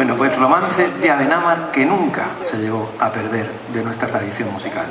Bueno, pues romance de Abenamar que nunca se llegó a perder de nuestra tradición musical.